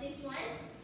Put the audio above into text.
this one.